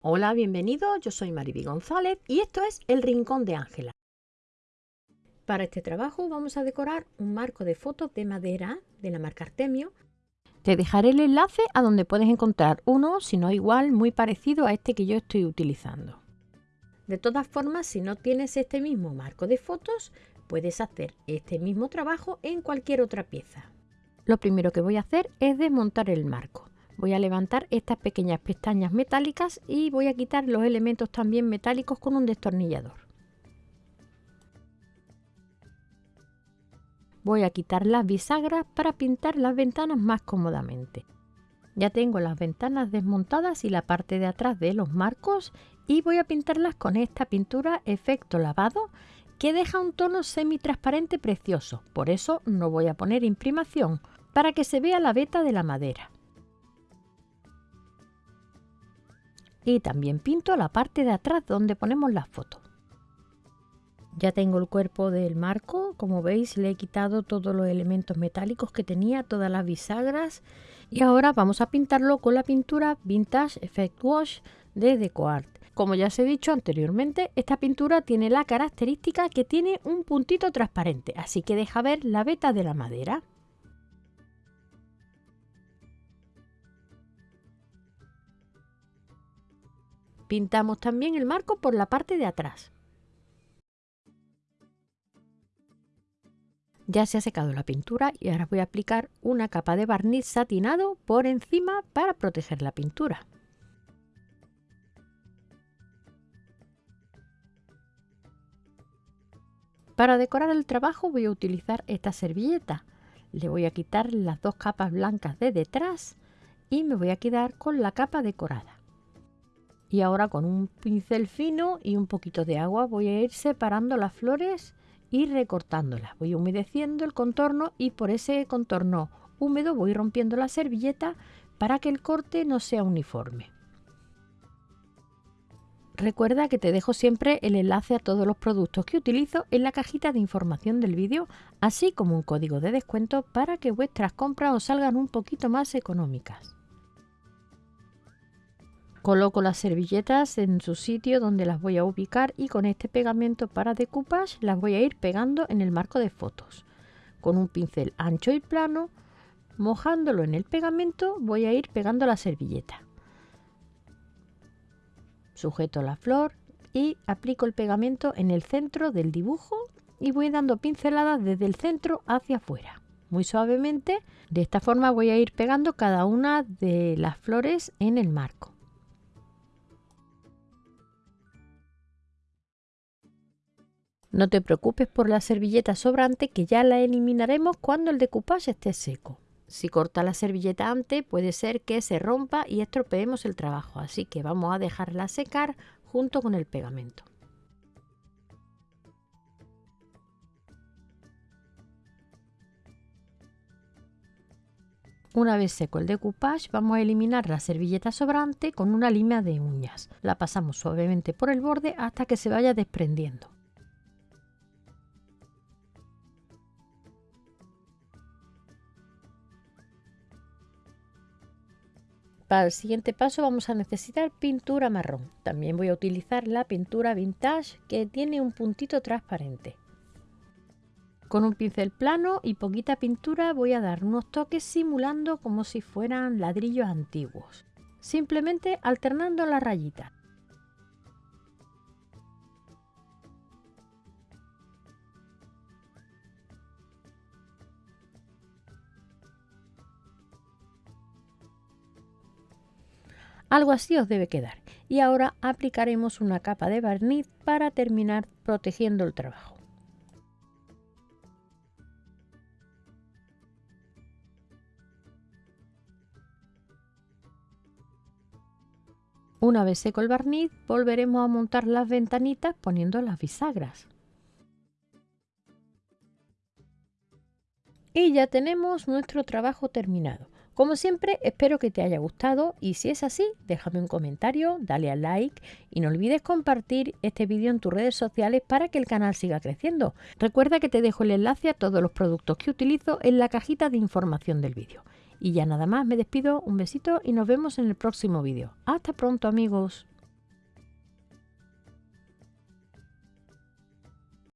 Hola, bienvenido, yo soy Mariby González y esto es El Rincón de Ángela. Para este trabajo vamos a decorar un marco de fotos de madera de la marca Artemio. Te dejaré el enlace a donde puedes encontrar uno, si no igual, muy parecido a este que yo estoy utilizando. De todas formas, si no tienes este mismo marco de fotos, puedes hacer este mismo trabajo en cualquier otra pieza. Lo primero que voy a hacer es desmontar el marco. Voy a levantar estas pequeñas pestañas metálicas y voy a quitar los elementos también metálicos con un destornillador. Voy a quitar las bisagras para pintar las ventanas más cómodamente. Ya tengo las ventanas desmontadas y la parte de atrás de los marcos y voy a pintarlas con esta pintura efecto lavado que deja un tono semi-transparente precioso. Por eso no voy a poner imprimación, para que se vea la veta de la madera. Y también pinto la parte de atrás donde ponemos las fotos. Ya tengo el cuerpo del marco, como veis le he quitado todos los elementos metálicos que tenía, todas las bisagras y ahora vamos a pintarlo con la pintura Vintage Effect Wash de DecoArt. Como ya os he dicho anteriormente, esta pintura tiene la característica que tiene un puntito transparente, así que deja ver la veta de la madera. Pintamos también el marco por la parte de atrás. Ya se ha secado la pintura y ahora voy a aplicar una capa de barniz satinado por encima para proteger la pintura. Para decorar el trabajo voy a utilizar esta servilleta. Le voy a quitar las dos capas blancas de detrás y me voy a quedar con la capa decorada y ahora con un pincel fino y un poquito de agua voy a ir separando las flores y recortándolas. Voy humedeciendo el contorno y por ese contorno húmedo voy rompiendo la servilleta para que el corte no sea uniforme. Recuerda que te dejo siempre el enlace a todos los productos que utilizo en la cajita de información del vídeo, así como un código de descuento para que vuestras compras os salgan un poquito más económicas. Coloco las servilletas en su sitio donde las voy a ubicar y con este pegamento para decoupage las voy a ir pegando en el marco de fotos. Con un pincel ancho y plano, mojándolo en el pegamento, voy a ir pegando la servilleta. Sujeto la flor y aplico el pegamento en el centro del dibujo y voy dando pinceladas desde el centro hacia afuera muy suavemente. De esta forma voy a ir pegando cada una de las flores en el marco. No te preocupes por la servilleta sobrante que ya la eliminaremos cuando el decoupage esté seco. Si corta la servilleta antes puede ser que se rompa y estropeemos el trabajo, así que vamos a dejarla secar junto con el pegamento. Una vez seco el decoupage, vamos a eliminar la servilleta sobrante con una lima de uñas. La pasamos suavemente por el borde hasta que se vaya desprendiendo. Para el siguiente paso vamos a necesitar pintura marrón. También voy a utilizar la pintura vintage que tiene un puntito transparente. Con un pincel plano y poquita pintura voy a dar unos toques simulando como si fueran ladrillos antiguos. Simplemente alternando las rayitas. Algo así os debe quedar. Y ahora aplicaremos una capa de barniz para terminar protegiendo el trabajo. Una vez seco el barniz, volveremos a montar las ventanitas poniendo las bisagras. Y ya tenemos nuestro trabajo terminado. Como siempre, espero que te haya gustado y si es así, déjame un comentario, dale al like y no olvides compartir este vídeo en tus redes sociales para que el canal siga creciendo. Recuerda que te dejo el enlace a todos los productos que utilizo en la cajita de información del vídeo. Y ya nada más, me despido, un besito y nos vemos en el próximo vídeo. Hasta pronto amigos.